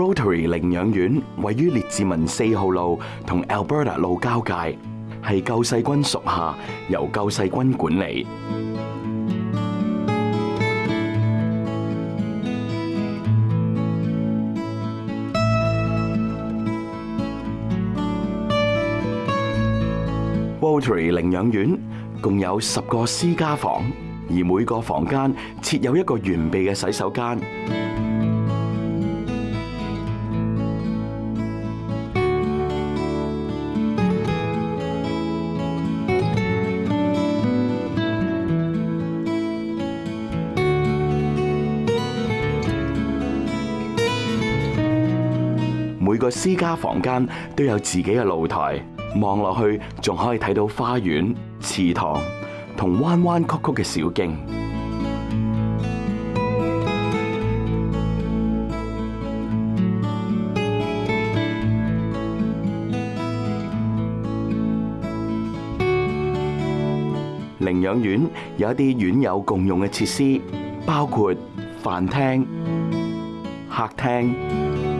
Rotary 領養院位於列治文四號路同 Alberta 路交界，係救世軍屬下，由救世軍管理。Rotary 領養院共有十個私家房，而每個房間設有一個完備嘅洗手間。每个私家房间都有自己嘅露台，望落去仲可以睇到花园、祠堂同弯弯曲曲嘅小径。领养院有一啲院友共用嘅设施，包括饭厅、客厅。